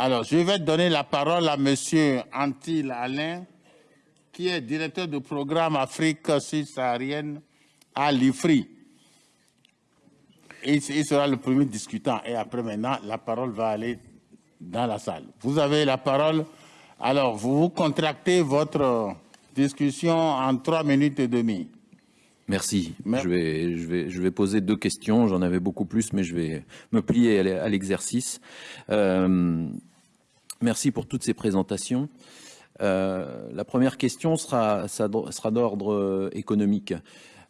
Alors, je vais donner la parole à Monsieur Antil Alain, qui est directeur du programme Afrique subsaharienne à l'IFRI. Il, sera le premier discutant et après maintenant, la parole va aller dans la salle. Vous avez la parole. Alors, vous contractez votre discussion en trois minutes et demie. Merci. Je, vais, je, vais, je vais poser deux questions. J'en avais beaucoup plus, mais je vais me plier à l'exercice. Euh, merci pour toutes ces présentations. Euh, la première question sera, sera d'ordre économique.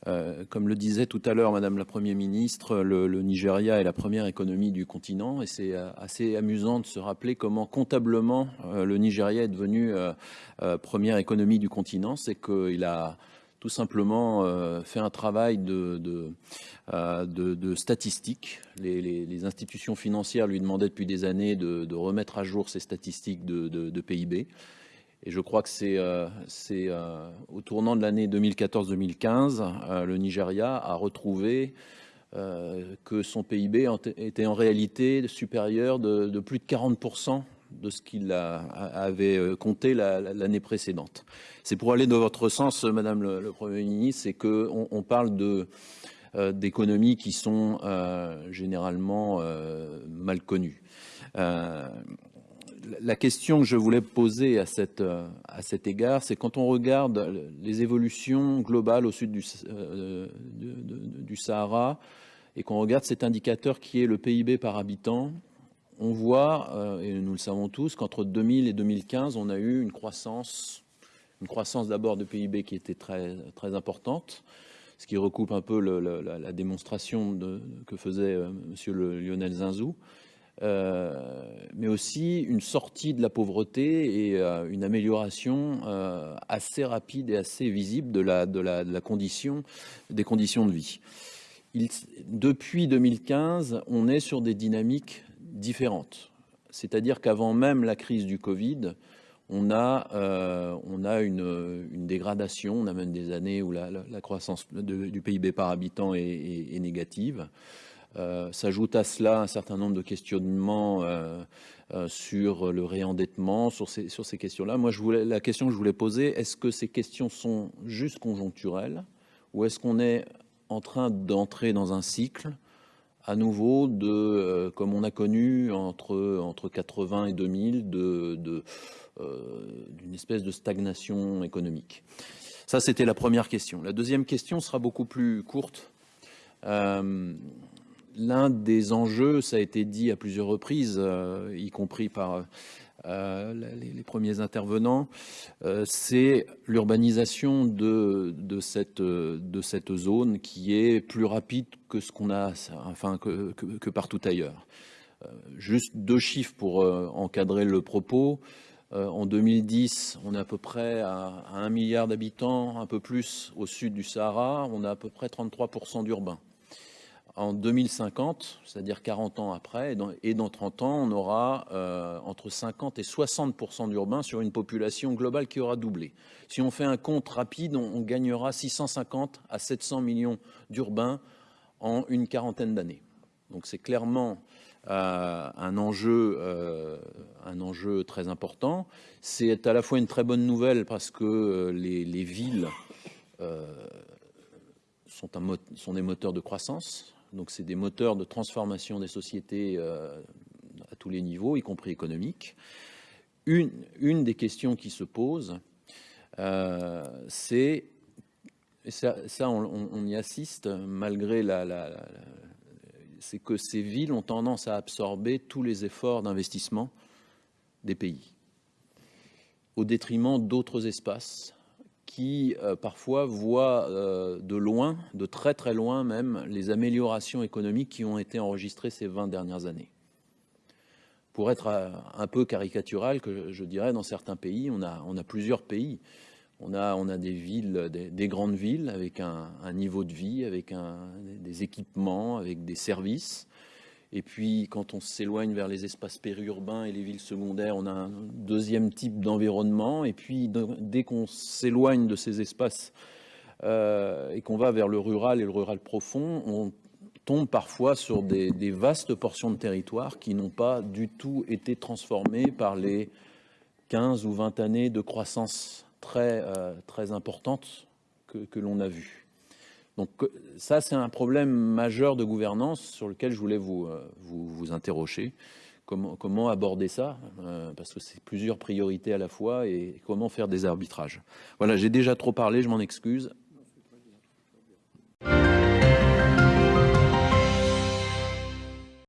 Euh, comme le disait tout à l'heure Madame la Première ministre, le, Nigeria est la première économie du continent et c'est assez amusant de se rappeler comment comptablement le Nigeria est devenu première économie du continent. C'est qu'il a tout simplement fait un travail de, de, statistiques. Les, institutions financières lui demandaient depuis des années de, remettre à jour ces statistiques de, PIB. Et je crois que c'est euh, euh, au tournant de l'année 2014-2015, euh, le Nigeria a retrouvé que son PIB était en réalité supérieur de, plus de 40% de ce qu'il avait compté l'année précédente. C'est pour aller dans votre sens, Madame le, Premier ministre, c'est qu'on on parle de d'économies qui sont généralement mal connues la question que je voulais poser à, euh, cet égard, c'est quand on regarde les évolutions globales au sud du, euh, Sahara et qu'on regarde cet indicateur qui est le PIB par habitant, on voit, euh, et nous le savons tous, qu'entre 2000 et 2015, on a eu une croissance, une croissance d'abord de PIB qui était très, très importante, ce qui recoupe un peu la, démonstration que faisait M. Lionel Zinzou, euh, mais aussi une sortie de la pauvreté et euh, une amélioration euh, assez rapide et assez visible de la, condition, des conditions de vie. Depuis 2015, on est sur des dynamiques différentes. C'est-à-dire qu'avant même la crise du Covid, on a, euh, on a une, dégradation, on a même des années où la, croissance du PIB par habitant est, négative. Euh, s'ajoute à cela un certain nombre de questionnements euh, euh, sur le réendettement, sur ces, sur ces questions-là. Moi, la question que je voulais poser, est-ce que ces questions sont juste conjoncturelles ou est-ce qu'on est en train d'entrer dans un cycle à nouveau de, comme on a connu entre, entre 80 et 2000, de, de d'une espèce de stagnation économique. Ça, c'était la première question. La deuxième question sera beaucoup plus courte. Euh, l'un des enjeux, ça a été dit à plusieurs reprises, euh, y compris par euh, les, premiers intervenants, euh, c'est l'urbanisation de, cette, zone qui est plus rapide que ce qu'on a, enfin que, partout ailleurs. juste deux chiffres pour encadrer le propos. en 2010, on est à peu près à, à 1 milliard d'habitants, un peu plus au sud du Sahara, on a à peu près 33% d'urbains en 2050, c'est-à-dire 40 ans après, et dans, 30 ans, on aura euh, entre 50 et 60% d'urbains sur une population globale qui aura doublé. Si on fait un compte rapide, on, gagnera 650 à 700 millions d'urbains en une quarantaine d'années. Donc c'est clairement euh, un, enjeu, euh, un enjeu très important. C'est à la fois une très bonne nouvelle parce que les, villes sont des moteurs de croissance, donc c'est des moteurs de transformation des sociétés euh, à tous les niveaux, y compris économiques. Une, des questions qui se pose, euh, c'est, ça, ça on, y assiste malgré la, la c'est que ces villes ont tendance à absorber tous les efforts d'investissement des pays, au détriment d'autres espaces qui euh, parfois voient euh, de loin, de très très loin même, les améliorations économiques qui ont été enregistrées ces 20 dernières années. Pour être euh, un peu caricatural, que je dirais, dans certains pays, on a, plusieurs pays. On a, des villes, des, grandes villes avec un, niveau de vie, avec des équipements, avec des services. Et puis, quand on s'éloigne vers les espaces périurbains et les villes secondaires, on a un deuxième type d'environnement. Et puis, dès qu'on s'éloigne de ces espaces euh, et qu'on va vers le rural et le rural profond, on tombe parfois sur des, vastes portions de territoire qui n'ont pas du tout été transformées par les 15 ou 20 années de croissance très, euh, importante que, que l'on a vue. Donc ça, c'est un problème majeur de gouvernance sur lequel je voulais vous, euh, vous, interroger. Comment, comment, aborder ça euh, Parce que c'est plusieurs priorités à la fois et comment faire des arbitrages. Voilà, j'ai déjà trop parlé, je m'en excuse.